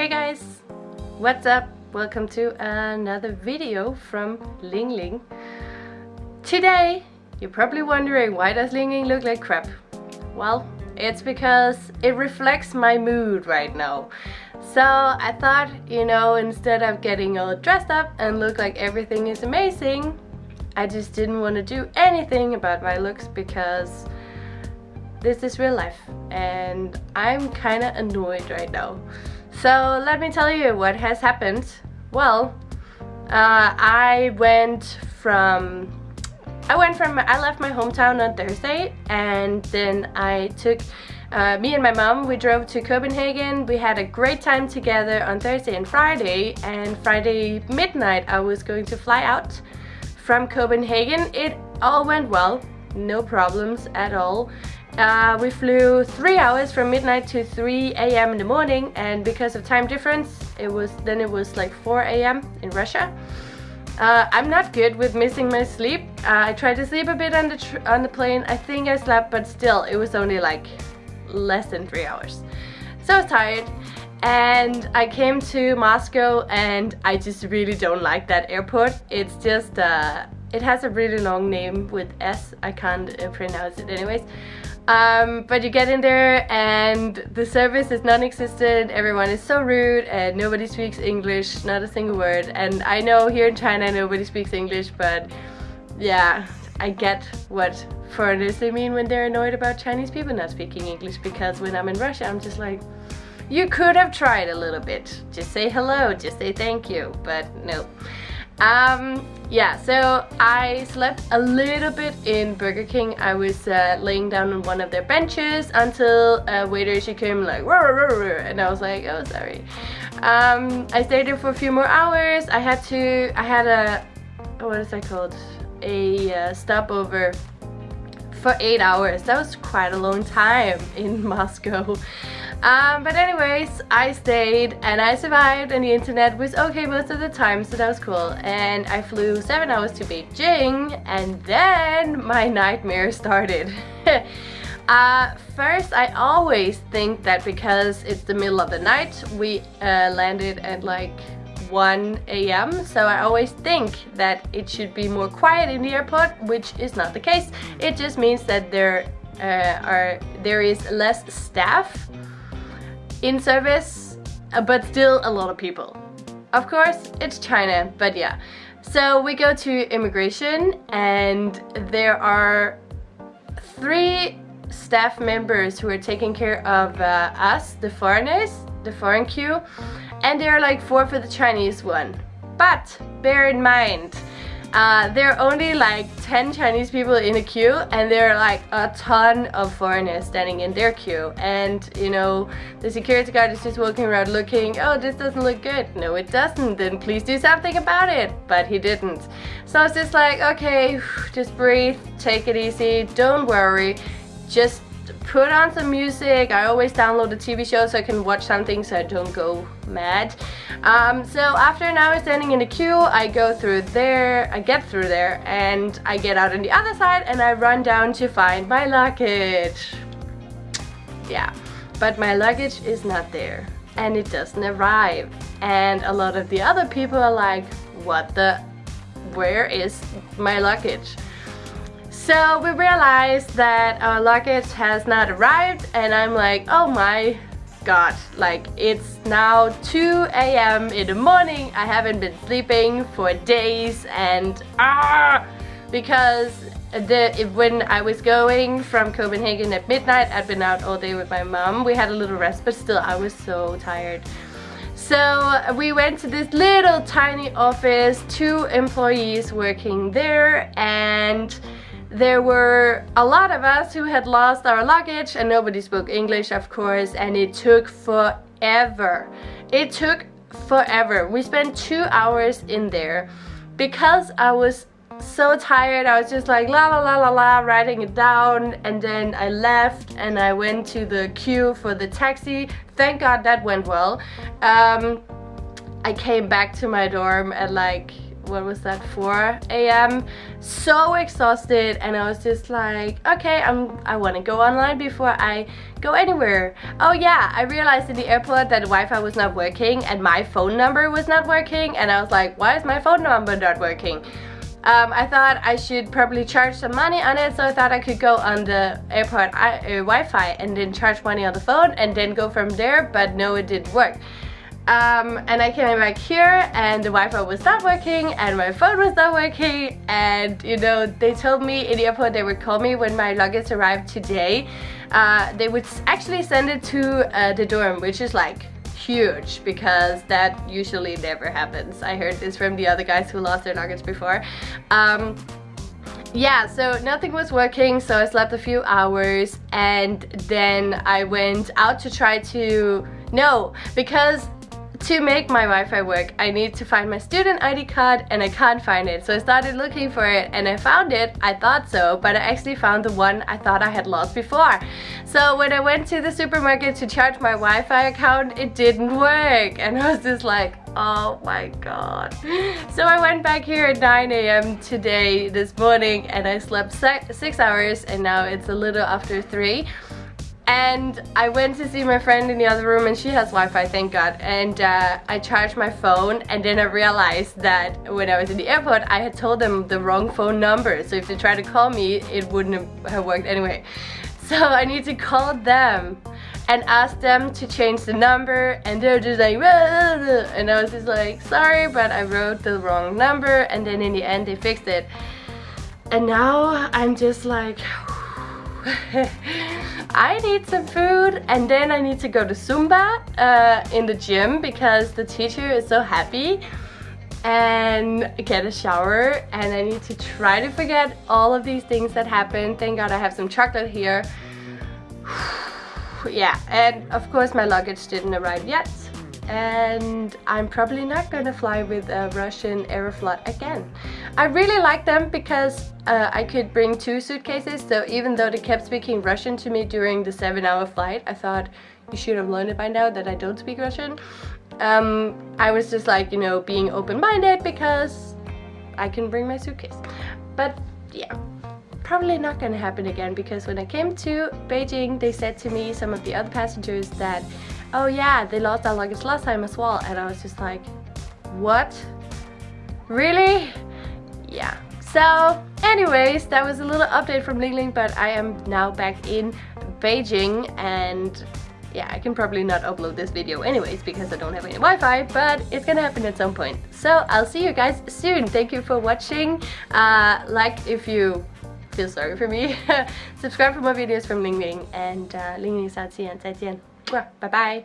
Hey guys, what's up? Welcome to another video from Ling Ling. Today, you're probably wondering why does Ling Ling look like crap? Well, it's because it reflects my mood right now. So I thought, you know, instead of getting all dressed up and look like everything is amazing, I just didn't want to do anything about my looks because this is real life and I'm kind of annoyed right now. So let me tell you what has happened. Well, uh, I went from I went from I left my hometown on Thursday and then I took uh, me and my mom we drove to Copenhagen we had a great time together on Thursday and Friday and Friday midnight I was going to fly out from Copenhagen it all went well no problems at all uh, we flew three hours from midnight to 3 a.m. in the morning and because of time difference it was then it was like 4 a.m. in Russia. Uh, I'm not good with missing my sleep. Uh, I tried to sleep a bit on the on the plane. I think I slept but still it was only like less than three hours. So I was tired and I came to Moscow and I just really don't like that airport. It's just uh, it has a really long name with S. I can't uh, pronounce it anyways. Um, but you get in there and the service is non-existent, everyone is so rude and nobody speaks English, not a single word. And I know here in China nobody speaks English, but yeah, I get what foreigners they mean when they're annoyed about Chinese people not speaking English because when I'm in Russia I'm just like, you could have tried a little bit. Just say hello, just say thank you, but no. Um, yeah, so I slept a little bit in Burger King. I was uh, laying down on one of their benches until a waiter she came like and I was like, oh sorry. Um, I stayed there for a few more hours. I had to, I had a, what is that called? A uh, stopover for eight hours. That was quite a long time in Moscow. Um, but anyways, I stayed and I survived and the internet was okay most of the time, so that was cool. And I flew seven hours to Beijing and then my nightmare started. uh, first, I always think that because it's the middle of the night, we uh, landed at like 1 a.m. So I always think that it should be more quiet in the airport, which is not the case. It just means that there uh, are there is less staff in service, uh, but still a lot of people. Of course, it's China, but yeah. So we go to immigration and there are three staff members who are taking care of uh, us, the foreigners, the foreign queue, and there are like four for the Chinese one. But bear in mind, uh, there are only like 10 Chinese people in a queue and there are like a ton of foreigners standing in their queue. And you know the security guard is just walking around looking oh this doesn't look good. No it doesn't. Then please do something about it. But he didn't. So I was just like okay just breathe. Take it easy. Don't worry. Just put on some music. I always download a TV show so I can watch something so I don't go mad. Um, so after an hour standing in the queue, I go through there, I get through there, and I get out on the other side and I run down to find my luggage. Yeah, but my luggage is not there and it doesn't arrive. And a lot of the other people are like, what the, where is my luggage? So we realized that our luggage has not arrived and I'm like, oh my god, like it's now 2 a.m. in the morning, I haven't been sleeping for days and ah, because the, when I was going from Copenhagen at midnight, I'd been out all day with my mom, we had a little rest, but still I was so tired. So we went to this little tiny office, two employees working there and there were a lot of us who had lost our luggage and nobody spoke English of course and it took forever. It took forever. We spent two hours in there because I was so tired I was just like la la la la la writing it down and then I left and I went to the queue for the taxi thank god that went well um, I came back to my dorm at like what was that 4 a.m so exhausted and I was just like okay I'm I want to go online before I go anywhere. Oh yeah I realized in the airport that Wi-Fi was not working and my phone number was not working and I was like why is my phone number not working? Um, I thought I should probably charge some money on it so I thought I could go on the airport uh, Wi-Fi and then charge money on the phone and then go from there but no it didn't work um, and I came back here and the Wi-Fi was not working and my phone was not working and you know they told me in the airport they would call me when my luggage arrived today uh, they would actually send it to uh, the dorm which is like huge because that usually never happens. I heard this from the other guys who lost their luggage before. Um, yeah, so nothing was working, so I slept a few hours and then I went out to try to... No, because to make my Wi-Fi work, I need to find my student ID card and I can't find it. So I started looking for it and I found it, I thought so, but I actually found the one I thought I had lost before. So when I went to the supermarket to charge my Wi-Fi account, it didn't work. And I was just like, oh my god. So I went back here at 9 a.m. today, this morning, and I slept six hours and now it's a little after 3 and I went to see my friend in the other room and she has Wi-Fi, thank God. And uh, I charged my phone and then I realized that when I was in the airport, I had told them the wrong phone number. So if they tried to call me, it wouldn't have worked anyway. So I need to call them and ask them to change the number and they're just like and I was just like sorry but I wrote the wrong number and then in the end they fixed it and now I'm just like I need some food and then I need to go to Zumba uh, in the gym because the teacher is so happy and get a shower and I need to try to forget all of these things that happened. Thank God I have some chocolate here. yeah, and of course my luggage didn't arrive yet and I'm probably not gonna fly with a Russian Aeroflot again. I really like them because uh, I could bring two suitcases so even though they kept speaking Russian to me during the seven hour flight I thought you should have learned it by now that I don't speak Russian. Um, I was just like you know being open-minded because I can bring my suitcase. But yeah, probably not gonna happen again because when I came to Beijing they said to me some of the other passengers that oh yeah, they lost their luggage last time as well. And I was just like, what? Really? Yeah. So anyways, that was a little update from Ling Ling, but I am now back in Beijing and yeah, I can probably not upload this video anyways because I don't have any Wi-Fi, but it's gonna happen at some point. So I'll see you guys soon. Thank you for watching. Uh, like if you feel sorry for me. Subscribe for more videos from Ling Ling and uh, Ling Ling 下次见，再见。 不是拜拜。